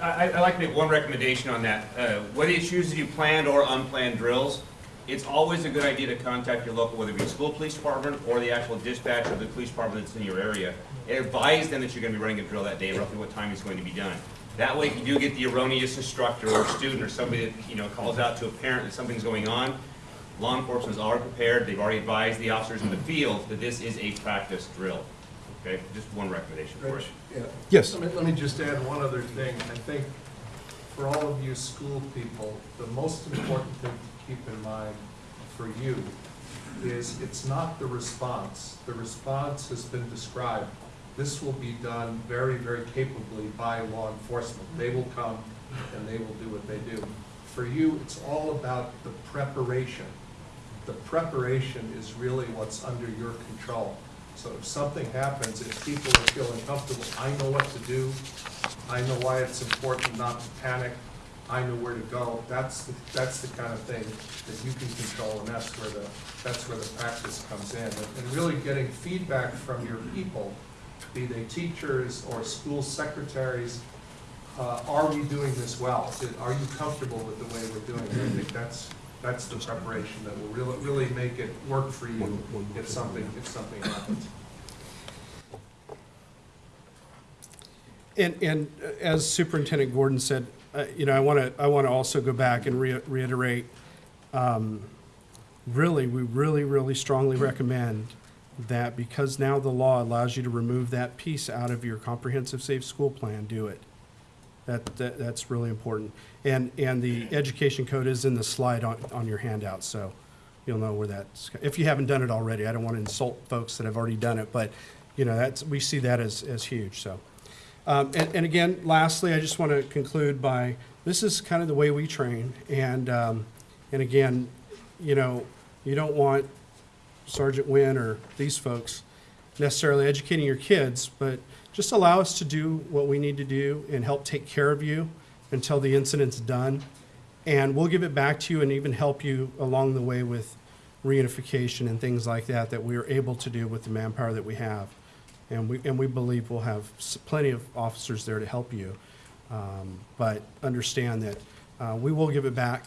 I, I like to make one recommendation on that. Uh, Whether you choose to do planned or unplanned drills, it's always a good idea to contact your local, whether it be school police department or the actual dispatch of the police department that's in your area. And Advise them that you're gonna be running a drill that day, roughly what time it's going to be done. That way, if you do get the erroneous instructor or student or somebody that, you know, calls out to a parent that something's going on, law enforcement's already prepared, they've already advised the officers in the field that this is a practice drill. Okay, just one recommendation for Rich, it. yeah. Yes. Let me, let me just add one other thing. I think for all of you school people, the most important thing to keep in mind for you is it's not the response. The response has been described. This will be done very, very capably by law enforcement. They will come and they will do what they do. For you, it's all about the preparation. The preparation is really what's under your control. So if something happens, if people are feeling comfortable, I know what to do, I know why it's important not to panic, I know where to go, that's, the that's the kind of thing that you can control, and that's where the, that's where the practice comes in. And and really getting feedback from your people, be they teachers or school secretaries, uh, are we doing this well? Are you comfortable with the way we're doing it? I think that's, that's the preparation that will really, really make it work for you if something, if something happens. And, and as Superintendent Gordon said, uh, you know, I want to, I want to also go back and re- reiterate, um, really, we really, really strongly recommend that because now the law allows you to remove that piece out of your comprehensive safe school plan, do it. That, that, that's really important. And, and the education code is in the slide on, on your handout, so you'll know where that's, if you haven't done it already, I don't want to insult folks that have already done it, but, you know, that's, we see that as, as huge, so. Um, and, and again, lastly, I just want to conclude by, this is kind of the way we train, and, um, and again, you know, you don't want Sergeant Wynn or these folks necessarily educating your kids, but just allow us to do what we need to do and help take care of you until the incident's done. And we'll give it back to you and even help you along the way with reunification and things like that, that we are able to do with the manpower that we have. And we, and we believe we'll have plenty of officers there to help you. Um, But understand that uh, we will give it back.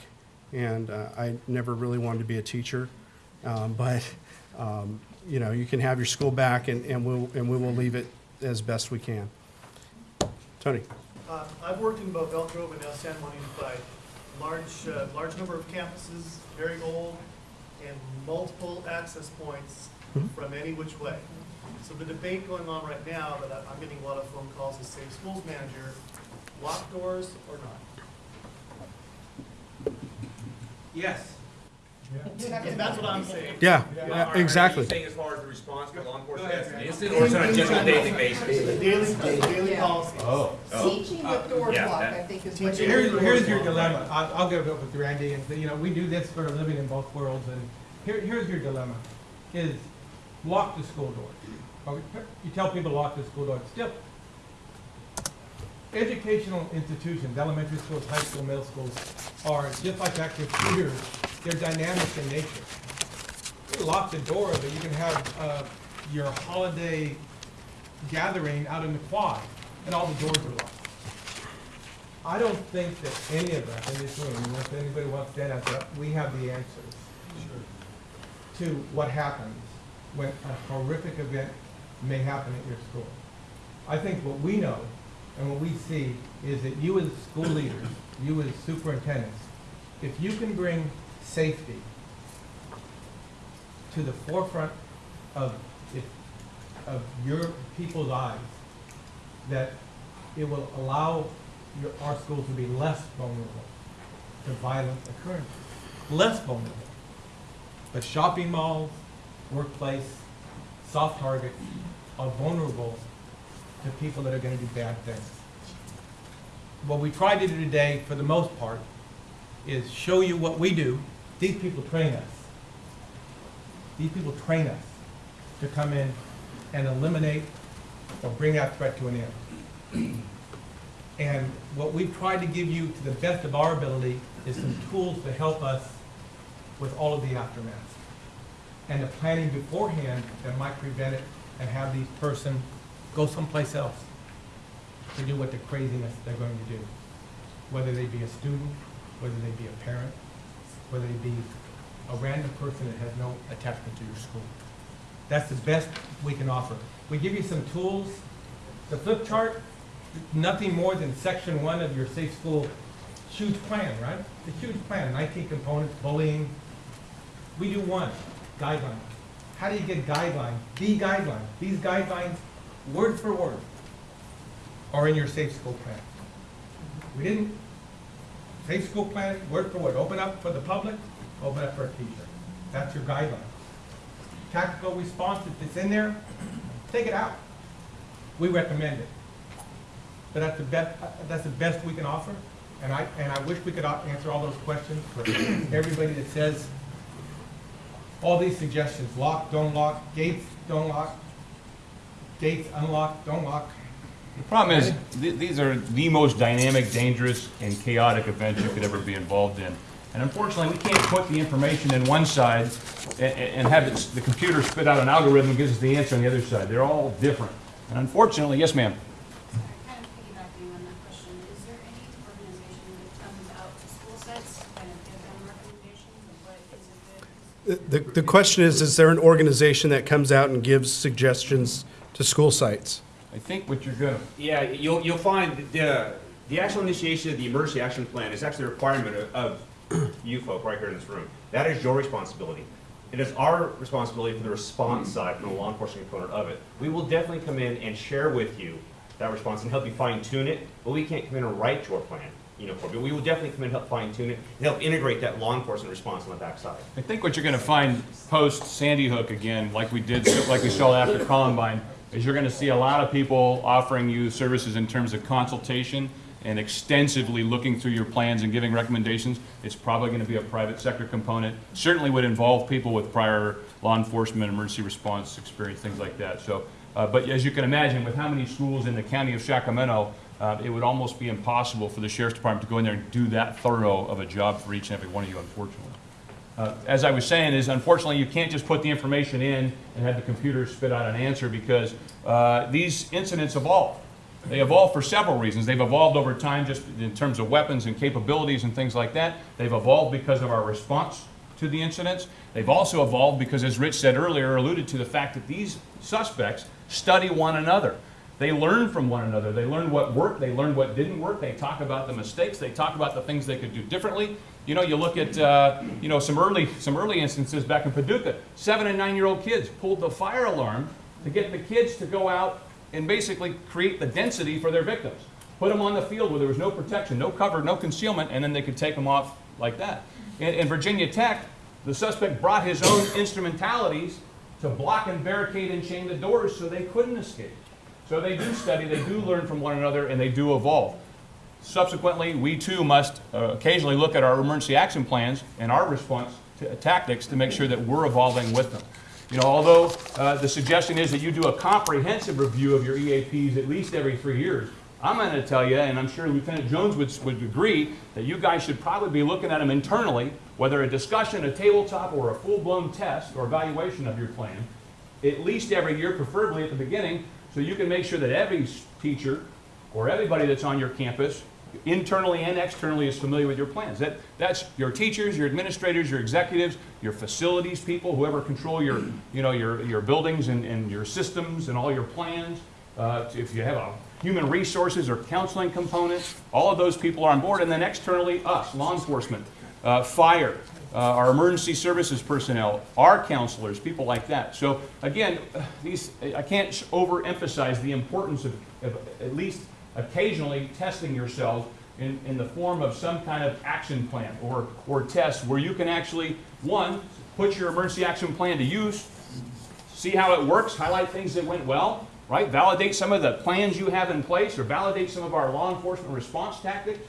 And uh, I never really wanted to be a teacher. Um, But, um, you know, you can have your school back and, and we'll, and we will leave it as best we can. Tony? Uh, I've worked in both Elk Grove and now San Juan Unified. Large, uh, large number of campuses, very old, and multiple access points Mhm. from any which way. So the debate going on right now, that I- I'm getting a lot of phone calls as safe schools manager, lock doors or not? Yes. And that's what I'm saying. Yeah, Are- yeah, are exactly. you saying as far as the response by law enforcement, Go that's ahead. instant, or is it on a daily basis? Daily, daily Yeah. policies. Oh. Teaching with doors Yeah, locked, that- I think is what you're. Here's, here's your dilemma. I'll, I'll give it up with Randy, and, you know, we do this for a living in both worlds, and here, here's your dilemma, is lock the school door. Okay, You tell people to lock the school door, still, educational institutions, elementary schools, high school, middle schools, are just like active shooters, they're dynamic in nature. You lock the door, but you can have, uh, your holiday gathering out in the quad, and all the doors are locked. I don't think that any of us in this room, unless anybody wants to stand up, we have the answers to what happens when a horrific event may happen at your school. I think what we know and what we see is that you as school leaders, you as superintendents, if you can bring safety to the forefront of, if, of your people's eyes, that it will allow your, our schools to be less vulnerable to violent occurrences. Less vulnerable. But shopping malls, workplace, soft targets are vulnerable to people that are gonna do bad things. What we tried to do today, for the most part, is show you what we do. These people train us. These people train us to come in and eliminate or bring that threat to an end. And what we've tried to give you to the best of our ability is some tools to help us with all of the aftermath. And the planning beforehand that might prevent it and have these person go someplace else. to do what the craziness they're going to do. Whether they be a student, whether they be a parent, whether it be a random person that has no attachment to your school. That's the best we can offer. We give you some tools. The flip chart, nothing more than section one of your safe school huge plan, right? The huge plan, nineteen components, bullying. We do one, guidelines. How do you get guidelines? The guidelines, these guidelines, word for word, are in your safe school plan. We didn't, safe school plan, word for word, open up for the public, open up for a teacher. That's your guideline. Tactical response, if it's in there, take it out. We recommend it. But that's the best, that's the best we can offer. And I, and I wish we could answer all those questions for everybody that says all these suggestions, lock, don't lock, gates, don't lock, gates, unlock, don't lock. The problem is, th- these are the most dynamic, dangerous, and chaotic events you could ever be involved in. And unfortunately, we can't put the information in one side a- a- and have it- the computer spit out an algorithm that gives us the answer on the other side. They're all different. And unfortunately, yes, ma'am? Kind of piggybacking on that question, is there any organization that comes out to school sites, kind of give them recommendations of what is a good? The, the question is, is there an organization that comes out and gives suggestions to school sites? I think what you're gonna, Yeah, you'll, you'll find the, the actual initiation of the emergency action plan is actually a requirement of, of you folk right here in this room. That is your responsibility. It is our responsibility for the response side, from the law enforcement component of it. We will definitely come in and share with you that response and help you fine tune it, but we can't come in and write your plan, you know, for you. But we will definitely come in and help fine tune it and help integrate that law enforcement response on the backside. I think what you're gonna find post Sandy Hook again, like we did, like we saw after Columbine, is you're gonna see a lot of people offering you services in terms of consultation and extensively looking through your plans and giving recommendations. It's probably gonna be a private sector component. Certainly would involve people with prior law enforcement, emergency response experience, things like that. So, uh, but as you can imagine, with how many schools in the county of Sacramento, uh, it would almost be impossible for the sheriff's department to go in there and do that thorough of a job for each and every one of you, unfortunately. Uh, As I was saying, is unfortunately, you can't just put the information in and have the computer spit out an answer because uh, these incidents evolve. They evolve for several reasons. They've evolved over time just in terms of weapons and capabilities and things like that. They've evolved because of our response to the incidents. They've also evolved because, as Rich said earlier, alluded to the fact that these suspects study one another. They learn from one another. They learn what worked. They learn what didn't work. They talk about the mistakes. They talk about the things they could do differently. You know, you look at uh, you know some early some early instances back in Paducah. Seven and nine year old kids pulled the fire alarm to get the kids to go out and basically create the density for their victims. Put them on the field where there was no protection, no cover, no concealment, and then they could take them off like that. In, in Virginia Tech, the suspect brought his own instrumentalities to block and barricade and chain the doors so they couldn't escape. So they do study, they do learn from one another, and they do evolve. Subsequently, we too must uh, occasionally look at our emergency action plans and our response to- tactics to make sure that we're evolving with them. You know, although uh, the suggestion is that you do a comprehensive review of your EAPs at least every three years, I'm going to tell you, and I'm sure Lieutenant Jones would, would agree, that you guys should probably be looking at them internally, whether a discussion, a tabletop, or a full-blown test or evaluation of your plan, at least every year, preferably at the beginning, so you can make sure that every teacher or everybody that's on your campus, internally and externally, is familiar with your plans. That, that's your teachers, your administrators, your executives, your facilities people, whoever control your, you know, your, your buildings and, and your systems and all your plans. Uh, if you have a human resources or counseling component, all of those people are on board. And then externally, us, law enforcement, uh, fire, uh, our emergency services personnel, our counselors, people like that. So again, these, I can't overemphasize the importance of, of at least occasionally testing yourself in, in the form of some kind of action plan or, or test where you can actually, one, put your emergency action plan to use, see how it works, highlight things that went well, right? Validate some of the plans you have in place or validate some of our law enforcement response tactics.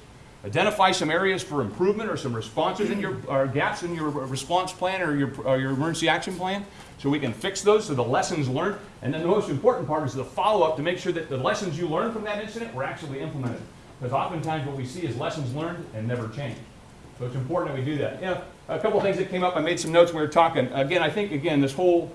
Identify some areas for improvement or some responses in your, or gaps in your response plan or your, or your emergency action plan, so we can fix those, so the lessons learned. And then the most important part is the follow-up to make sure that the lessons you learned from that incident were actually implemented. Because oftentimes what we see is lessons learned and never changed. So it's important that we do that. You know, a couple of things that came up, I made some notes when we were talking. Again, I think, again, this whole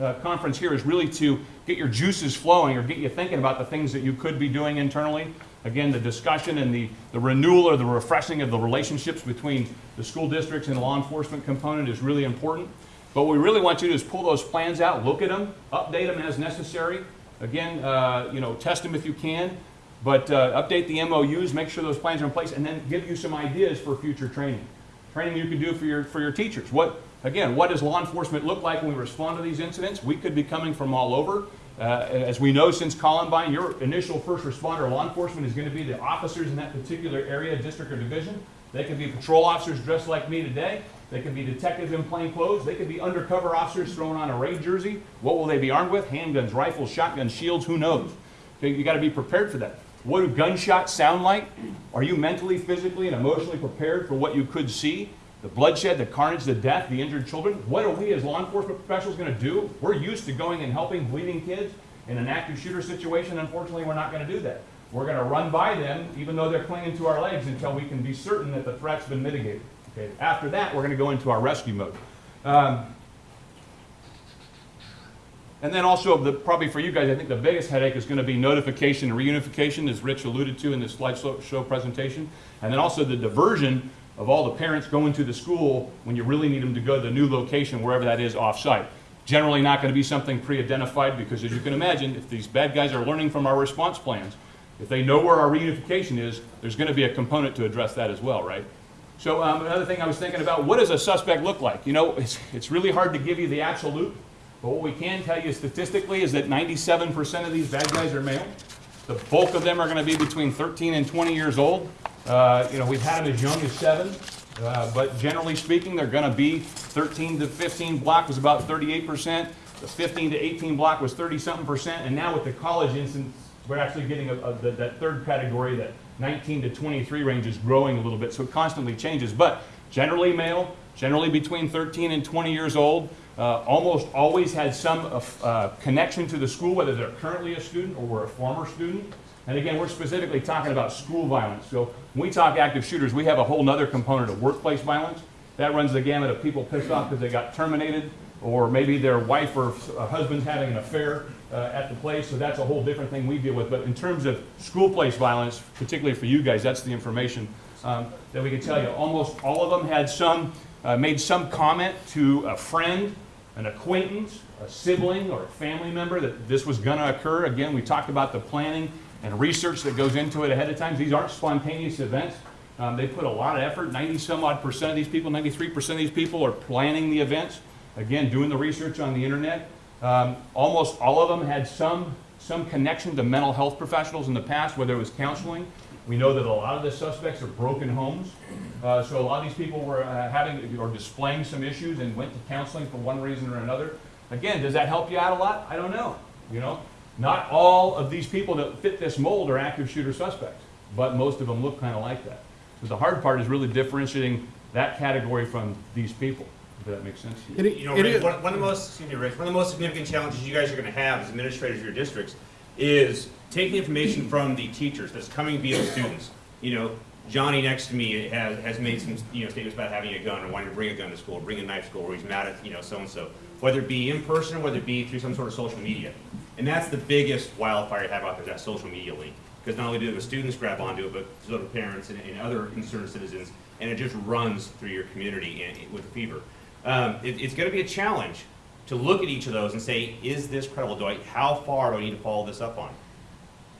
uh, conference here is really to get your juices flowing or get you thinking about the things that you could be doing internally. Again, the discussion and the, the renewal or the refreshing of the relationships between the school districts and the law enforcement component is really important. But what we really want you to do is pull those plans out, look at them, update them as necessary. Again, uh, you know, test them if you can, but uh, update the MOUs, make sure those plans are in place, and then give you some ideas for future training. Training you can do for your, for your teachers. What, again, what does law enforcement look like when we respond to these incidents? We could be coming from all over. Uh, As we know since Columbine, your initial first responder law enforcement is going to be the officers in that particular area, district, or division. They could be patrol officers dressed like me today. They could be detectives in plain clothes. They could be undercover officers thrown on a raid jersey. What will they be armed with? Handguns, rifles, shotguns, shields, who knows? You got to be prepared for that. What do gunshots sound like? Are you mentally, physically, and emotionally prepared for what you could see? The bloodshed, the carnage, the death, the injured children? What are we as law enforcement professionals going to do? We're used to going and helping bleeding kids. In an active shooter situation, unfortunately, we're not going to do that. We're going to run by them, even though they're clinging to our legs, until we can be certain that the threat's been mitigated. Okay? After that, we're going to go into our rescue mode. Um, and then also, the, probably for you guys, I think the biggest headache is going to be notification and reunification, as Rich alluded to in this slideshow presentation. And then also the diversion of all the parents going to the school when you really need them to go to the new location, wherever that is off-site. Generally not going to be something pre-identified because as you can imagine, if these bad guys are learning from our response plans, if they know where our reunification is, there's going to be a component to address that as well, right? So um, another thing I was thinking about, what does a suspect look like? You know, it's, it's really hard to give you the absolute, but what we can tell you statistically is that 97% of these bad guys are male. The bulk of them are going to be between 13 and 20 years old. Uh, you know, we've had them as young as seven, uh, but generally speaking, they're going to be 13 to 15 block was about 38%. The 15 to 18 block was 30 something percent, and now with the college instance, we're actually getting a, a, that, that third category, that 19 to 23 range is growing a little bit, so it constantly changes. But generally male, generally between 13 and 20 years old, uh, almost always had some uh, uh, connection to the school, whether they're currently a student or were a former student. And again, we're specifically talking about school violence. So when we talk active shooters, we have a whole other component of workplace violence. That runs the gamut of people pissed off because they got terminated, or maybe their wife or husband's having an affair uh, at the place. So that's a whole different thing we deal with. But in terms of school place violence, particularly for you guys, that's the information um, that we can tell you. Almost all of them had some, uh, made some comment to a friend, an acquaintance, a sibling, or a family member that this was going to occur. Again, we talked about the planning and research that goes into it ahead of time. These aren't spontaneous events. Um, they put a lot of effort. 90 some odd percent of these people, 93% of these people are planning the events. Again, doing the research on the internet. Um, almost all of them had some, some connection to mental health professionals in the past, whether it was counseling. We know that a lot of the suspects are broken homes. Uh, so a lot of these people were uh, having or displaying some issues and went to counseling for one reason or another. Again, does that help you out a lot? I don't know. You know, not all of these people that fit this mold are active shooter suspects, but most of them look kind of like that. So the hard part is really differentiating that category from these people. If that makes sense. to you. It- You know, it Rick, one, one of the most, excuse me, Rick, one of the most significant challenges you guys are gonna have as administrators of your districts is taking information from the teachers that's coming via the students. You know, Johnny next to me has, has made some, you know, statements about having a gun or wanting to bring a gun to school, bring a knife to school, or he's mad at, you know, so-and-so. Whether it be in person, or whether it be through some sort of social media. And that's the biggest wildfire you have out there, that social media link. Because not only do the students grab onto it, but so do parents and, and other concerned citizens, and it just runs through your community and, with fever. Um, it, it's gonna be a challenge to look at each of those and say, is this credible? Do I, how far do I need to follow this up on?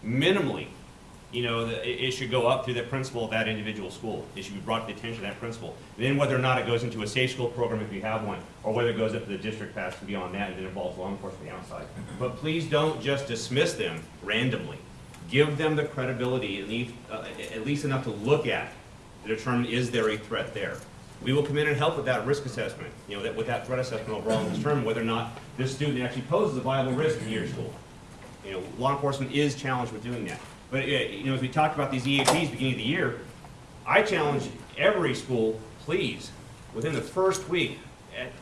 Minimally, you know, the, it, should go up through the principal of that individual school. It should be brought to the attention of that principal. And Then whether or not it goes into a safe school program if you have one, or whether it goes up to the district pass and beyond that and then involves law enforcement outside. But please don't just dismiss them randomly. Give them the credibility, at least, uh, at least enough to look at to determine is there a threat there. We will come in and help with that risk assessment, you know, that, with that threat assessment overall, and determine whether or not this student actually poses a viable risk in your school. You know, law enforcement is challenged with doing that. But, you know, as we talked about these EAPs beginning of the year, I challenge every school, please, within the first week, at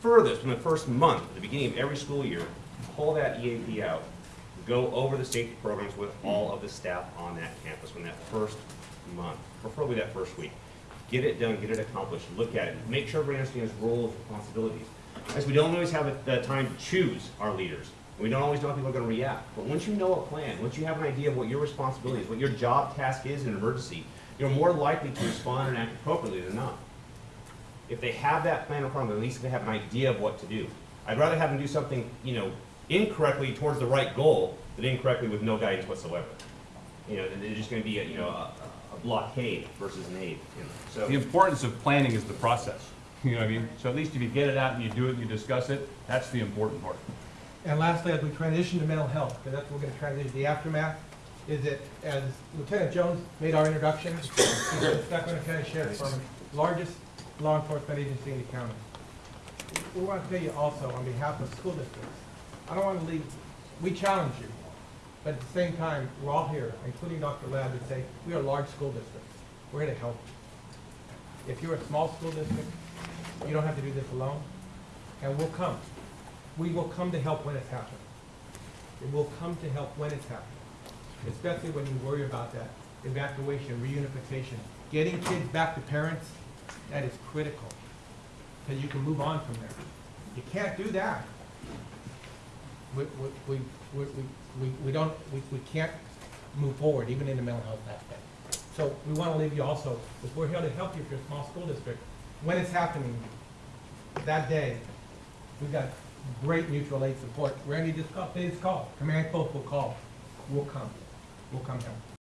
furthest, in the first month, at the beginning of every school year, pull that EAP out. Go over the safety programs with all of the staff on that campus in that first month, preferably that first week. Get it done, get it accomplished, look at it, make sure everybody understands roles, responsibilities. As we don't always have the time to choose our leaders. We don't always know how people are gonna react. But once you know a plan, once you have an idea of what your responsibility is, what your job task is in an emergency, you're more likely to respond and act appropriately than not. If they have that plan in front of them, at least they have an idea of what to do. I'd rather have them do something, you know, incorrectly towards the right goal than incorrectly with no guidance whatsoever. You know, they're just gonna be, a you know, a, a blockade versus an aid, you know, so. The importance of planning is the process, you know what I mean? So at least if you get it out and you do it and you discuss it, that's the important part. And lastly, as we transition to mental health, because that's what we're gonna transition, to the aftermath, is that as Lieutenant Jones made our introduction, he's the Sacramento County Department, largest law enforcement agency in the county. We want to tell you also, on behalf of school districts, I don't want to leave, we challenge you, but at the same time, we're all here, including Dr. Ladd, to say, we are large school districts. We're here to help. If you're a small school district, you don't have to do this alone, and we'll come. We will come to help when it's happening. It will come to help when it's happening, especially when you worry about that evacuation, reunification. Getting kids back to parents, that is critical, because you can move on from there. You can't do that. We, we, we, we, we, don't, we, we can't move forward, even in the mental health aspect. So we want to leave you also, if we're here to help you if you're a small school district, when it's happening, that day, we've got great mutual aid support. Randy just called, please call, command post will call, we'll come, we'll come help.